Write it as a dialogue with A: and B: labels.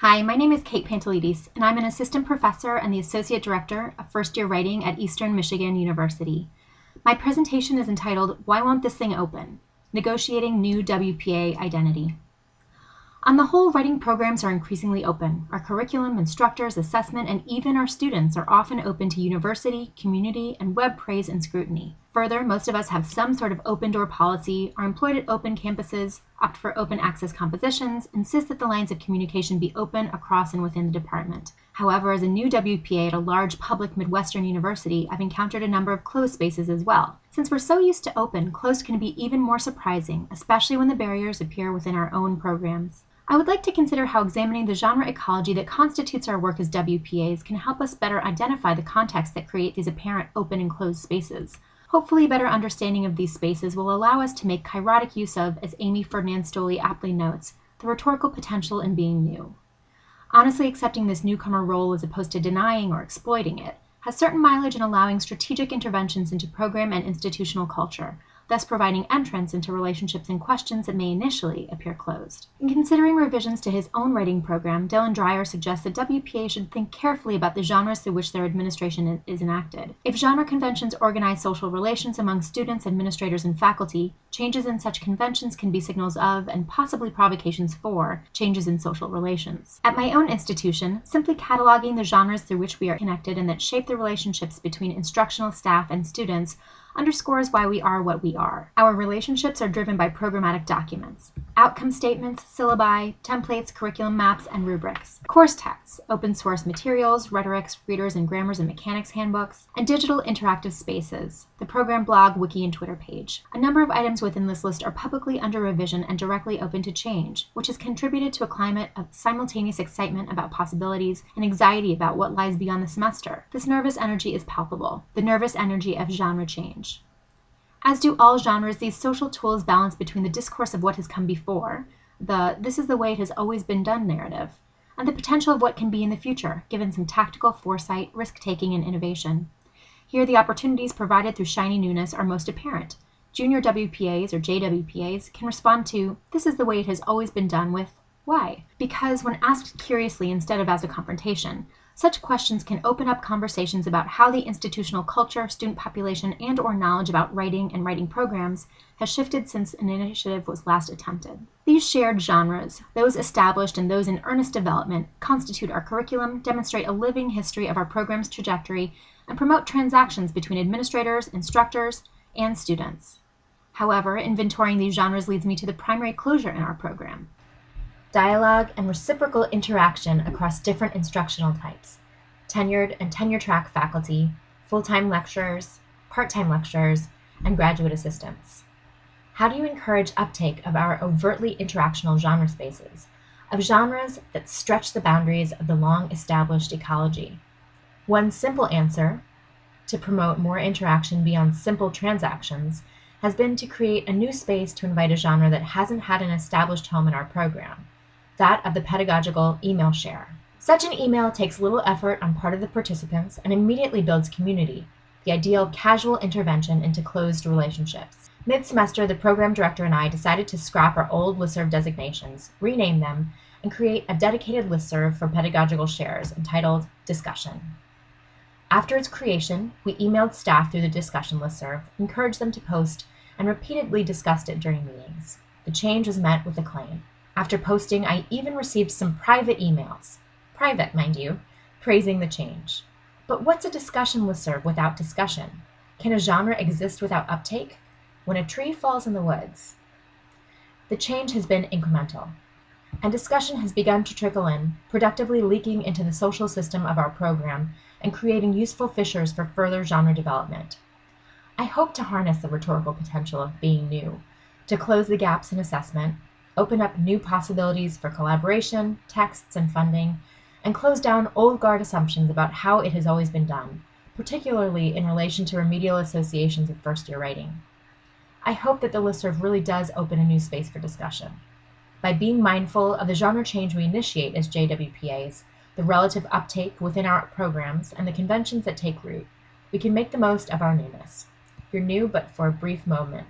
A: Hi, my name is Kate Pantelides, and I'm an assistant professor and the associate director of first year writing at Eastern Michigan University. My presentation is entitled Why Won't This Thing Open? Negotiating New WPA Identity. On the whole, writing programs are increasingly open. Our curriculum, instructors, assessment, and even our students are often open to university, community, and web praise and scrutiny. Further, most of us have some sort of open door policy, are employed at open campuses, opt for open access compositions, insist that the lines of communication be open across and within the department. However, as a new WPA at a large public Midwestern university, I've encountered a number of closed spaces as well. Since we're so used to open, closed can be even more surprising, especially when the barriers appear within our own programs. I would like to consider how examining the genre ecology that constitutes our work as WPAs can help us better identify the contexts that create these apparent open and closed spaces. Hopefully, better understanding of these spaces will allow us to make kairotic use of, as Amy Ferdinandt Stolley aptly notes, the rhetorical potential in being new. Honestly, accepting this newcomer role as opposed to denying or exploiting it has certain mileage in allowing strategic interventions into program and institutional culture, thus providing entrance into relationships and questions that may initially appear closed. In considering revisions to his own writing program, Dylan Dryer suggests that WPA should think carefully about the genres through which their administration is enacted. If genre conventions organize social relations among students, administrators, and faculty, changes in such conventions can be signals of, and possibly provocations for, changes in social relations. At my own institution, simply cataloging the genres through which we are connected and that shape the relationships between instructional staff and students underscores why we are what we are. Our relationships are driven by programmatic documents, outcome statements, syllabi, templates, curriculum maps, and rubrics, course texts, open source materials, rhetorics, readers and grammars and mechanics handbooks, and digital interactive spaces, the program blog, wiki, and Twitter page. A number of items within this list are publicly under revision and directly open to change, which has contributed to a climate of simultaneous excitement about possibilities and anxiety about what lies beyond the semester. This nervous energy is palpable, the nervous energy of genre change. As do all genres, these social tools balance between the discourse of what has come before, the this is the way it has always been done narrative, and the potential of what can be in the future, given some tactical foresight, risk taking, and innovation. Here, the opportunities provided through shiny newness are most apparent. Junior WPAs or JWPAs can respond to this is the way it has always been done with why? Because when asked curiously instead of as a confrontation, such questions can open up conversations about how the institutional culture, student population, and or knowledge about writing and writing programs has shifted since an initiative was last attempted. These shared genres, those established and those in earnest development, constitute our curriculum, demonstrate a living history of our program's trajectory, and promote transactions between administrators, instructors, and students. However, inventorying these genres leads me to the primary closure in our program dialogue, and reciprocal interaction across different instructional types tenured and tenure track faculty, full time lecturers, part time lecturers, and graduate assistants. How do you encourage uptake of our overtly interactional genre spaces, of genres that stretch the boundaries of the long established ecology? One simple answer, to promote more interaction beyond simple transactions, has been to create a new space to invite a genre that hasn't had an established home in our program that of the pedagogical email share. Such an email takes little effort on part of the participants and immediately builds community, the ideal casual intervention into closed relationships. Mid semester, the program director and I decided to scrap our old listserv designations, rename them, and create a dedicated listserv for pedagogical shares entitled Discussion. After its creation, we emailed staff through the discussion listserv, encouraged them to post, and repeatedly discussed it during meetings. The change was met with acclaim. After posting, I even received some private emails, private, mind you, praising the change. But what's a discussion listserv without discussion? Can a genre exist without uptake? When a tree falls in the woods. The change has been incremental, and discussion has begun to trickle in, productively leaking into the social system of our program and creating useful fissures for further genre development. I hope to harness the rhetorical potential of being new, to close the gaps in assessment, open up new possibilities for collaboration, texts, and funding, and close down old guard assumptions about how it has always been done, particularly in relation to remedial associations of first year writing. I hope that the listserv really does open a new space for discussion. By being mindful of the genre change we initiate as JWPAs, the relative uptake within our programs, and the conventions that take root, we can make the most of our newness. You're new but for a brief moment,